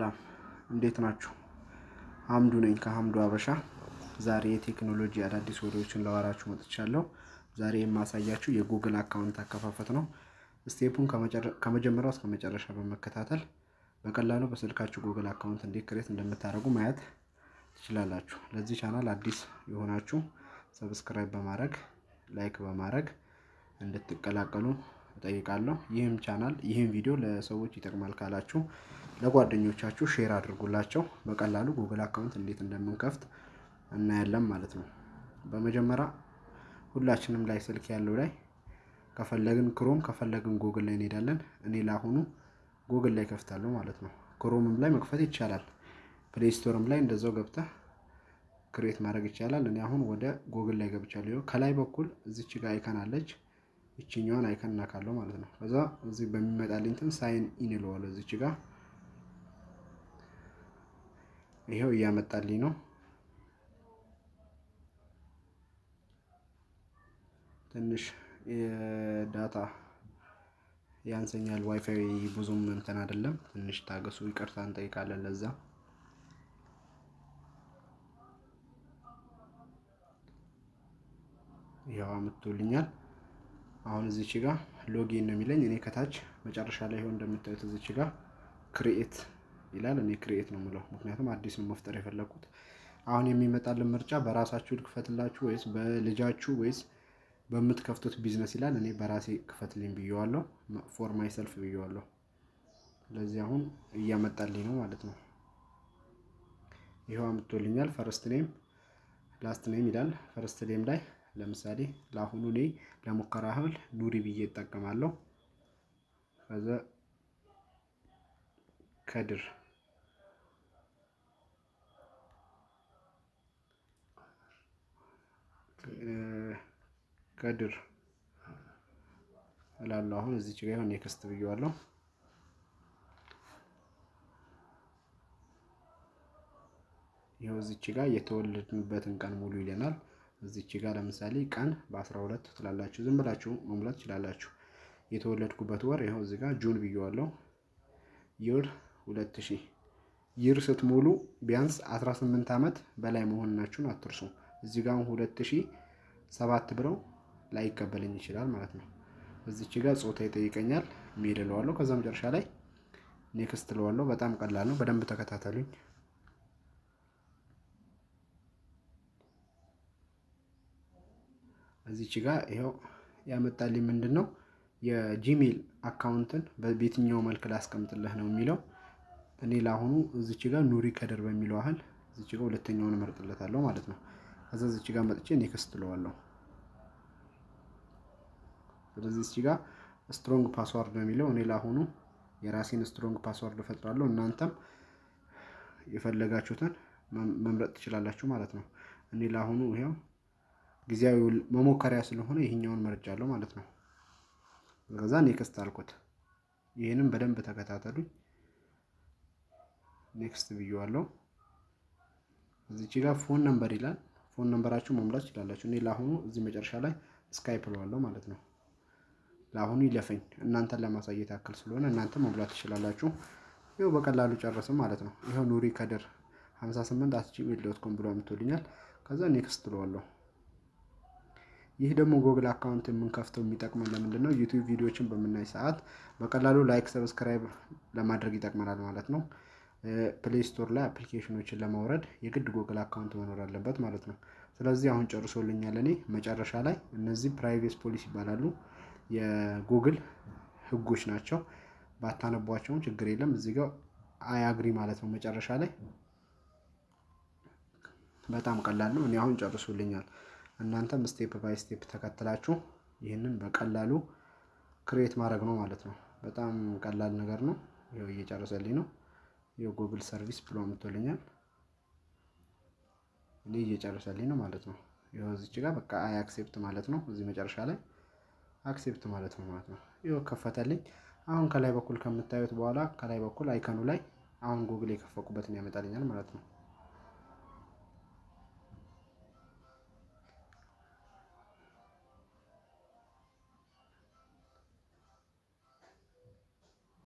ሰላም እንዴት ናችሁ? ሀምዱ ነኝ ከሀምዱ አበሻ። ዛሬ የቴክኖሎጂ አዳዲስ ወሬዎችን ላወራችሁ መጥቻለሁ። ዛሬ የማሳያችሁ የጉግል account አከፋፈት ነው። step ኡን ከመጀመሪያው እስከ መጨረሻ በመከታተል በቀላሉ በስልካችሁ ጉግል account እንዴት create እንደምታደርጉ ማየት ትችላላችሁ። ለዚህ ቻናል አዲስ የሆናችሁ subscribe በማድረግ like በማድረግ እንድትቀላቀሉ እጠይቃለሁ። ይህም ቻናል ይህም ቪዲዮ ለሰዎች ይጠቅማል ካላችሁ ለጓደኞቻችሁ share አድርጉላቸው። በቀላሉ ጉግል account እንዴት እንደምንከፍት እናያለን ማለት ነው። በመጀመሪያ ሁላችንም ላይ ስልክ ያለው ላይ ከፈለግን ክሮም ከፈለግን ጉግል ላይ እንሄዳለን። እኔ ለአሁኑ ጉግል ላይ ከፍታለሁ ማለት ነው። ክሮምም ላይ መክፈት ይቻላል። ፕሌይ ስቶርም ላይ እንደዛው ገብተህ create ማድረግ ይቻላል። እኔ አሁን ወደ ጉግል ላይ ገብቻለሁ። ከላይ በኩል እዚች ጋር icon አለች። ይችኛዋን icon እነካለሁ ማለት ነው። ከዛ እዚህ በሚመጣልኝ እንትን sign in እለዋለሁ። እዚች ጋር ይኸው እያመጣልኝ ነው። ትንሽ የ data ያንሰኛል። ዋይፋይ ብዙም እንትን አይደለም። ትንሽ ታገሱ፣ ይቅርታ እንጠይቃለን ለዛ። ይኸው አምጥቶልኛል። አሁን እዚች ጋር login ነው የሚለኝ። እኔ ከታች መጨረሻ ላይ ይኸው እንደምታዩት እዚች ጋር create ይላል። እኔ create ነው የምለው ምክንያቱም አዲስ ነው መፍጠር የፈለግኩት። አሁን የሚመጣልን ምርጫ በራሳችሁ ልክፈትላችሁ ወይስ በልጃችሁ ወይስ በምትከፍቱት ቢዝነስ ይላል። እኔ በራሴ ክፈትልኝ ብየዋለሁ። for myself ብየዋለሁ። ስለዚህ አሁን እያመጣልኝ ነው ማለት ነው። ይኸው አምጥቶልኛል። first name last name ይላል። first name ላይ ለምሳሌ ለአሁኑ እኔ ለሙከራ ያህል ኑሪ ብዬ እጠቀማለሁ። ከዛ ከድር ከድር እላለሁ። አሁን እዚች ጋር ይሁን next ብዬዋለሁ። ይኸው እዚች ጋር የተወለድንበትን ቀን ሙሉ ይለናል። እዚች ጋር ለምሳሌ ቀን በ12 ትላላችሁ። ዝም ብላችሁ መሙላት ትችላላችሁ። የተወለድኩበት ወር ይኸው እዚህ ጋር ጁን ብዬዋለሁ። ይር 2000 ይር ስትሞሉ ቢያንስ 18 ዓመት በላይ መሆናችሁን አትርሱ። እዚህ ጋር 2007 ብለው ላይቀበለኝ ይችላል ማለት ነው። እዚች ጋር ጾታ ይጠይቀኛል። ሜል እለዋለሁ። ከዛ መጨረሻ ላይ next እለዋለሁ። በጣም ቀላል ነው። በደንብ ተከታተሉኝ። እዚች ጋር ይኸው ያመጣልኝ ምንድን ነው የጂሜል አካውንትን በየትኛው መልክ ላስቀምጥልህ ነው የሚለው። እኔ ለአሁኑ እዚች ጋር ኑሪ ከድር በሚለው ያህል እዚች ጋር ሁለተኛውን እመርጥለታለሁ ማለት ነው። ከዛ እዚች ጋር መጥቼ next እለዋለሁ። ስለዚህ እዚች ጋር strong password ነው የሚለው። እኔ ለአሁኑ የራሴን strong password እፈጥራለሁ። እናንተም የፈለጋችሁትን መምረጥ ትችላላችሁ ማለት ነው። እኔ ለአሁኑ ይኸው ጊዜያዊ መሞከሪያ ስለሆነ ይህኛውን መርጫለሁ ማለት ነው። ከዛ next አልኩት። ይህንም በደንብ ተከታተሉኝ። next ብዬዋለሁ። እዚች ጋር phone number ይላል። phone number ኣችሁ መሙላት ትችላላችሁ። እኔ ለአሁኑ እዚህ መጨረሻ ላይ skip እለዋለሁ ማለት ነው። ለአሁኑ ይለፈኝ እናንተን ለማሳየት ያክል ስለሆነ እናንተ መሙላት ትችላላችሁ። ይኸው በቀላሉ ጨርስም ማለት ነው። ይኸው ኑሪ ከድር 58 at ጂሜል dot com ብሎ አምጥቶልኛል። ከዛ next እለዋለሁ። ይህ ደግሞ ጉግል account የምንከፍተው የሚጠቅመን ለምንድን ነው? ዩቲዩብ ቪዲዮዎችን በምናይ ሰዓት በቀላሉ like፣ subscribe ለማድረግ ይጠቅመናል ማለት ነው። ፕሌይ ስቶር ላይ application ኦችን ለማውረድ የግድ ጉግል account መኖር አለበት ማለት ነው። ስለዚህ አሁን ጨርሶልኛል። እኔ መጨረሻ ላይ እነዚህ privacy policy ይባላሉ። የጉግል ሕጎች ናቸው። ባታነቧቸውም ችግር የለም። እዚህ ጋር I agree ማለት ነው መጨረሻ ላይ። በጣም ቀላል ነው። እኔ አሁን ጨርሶልኛል። እናንተም step by step ተከትላችሁ ይህንን በቀላሉ create ማድረግ ነው ማለት ነው። በጣም ቀላል ነገር ነው። ይኸው እየጨረሰልኝ ነው። የጉግል service ብሎ አምጥቶልኛል። እኔ እየጨረሰልኝ ነው ማለት ነው። ይኸው እዚች ጋር በቃ I accept ማለት ነው። እዚህ መጨረሻ ላይ accept ማለት ነው ማለት ነው። ይኸው ከፈተልኝ። አሁን ከላይ በኩል ከምታዩት በኋላ ከላይ በኩል icon ኡ ላይ አሁን ጉግል የከፈትኩበትን ያመጣልኛል ማለት ነው።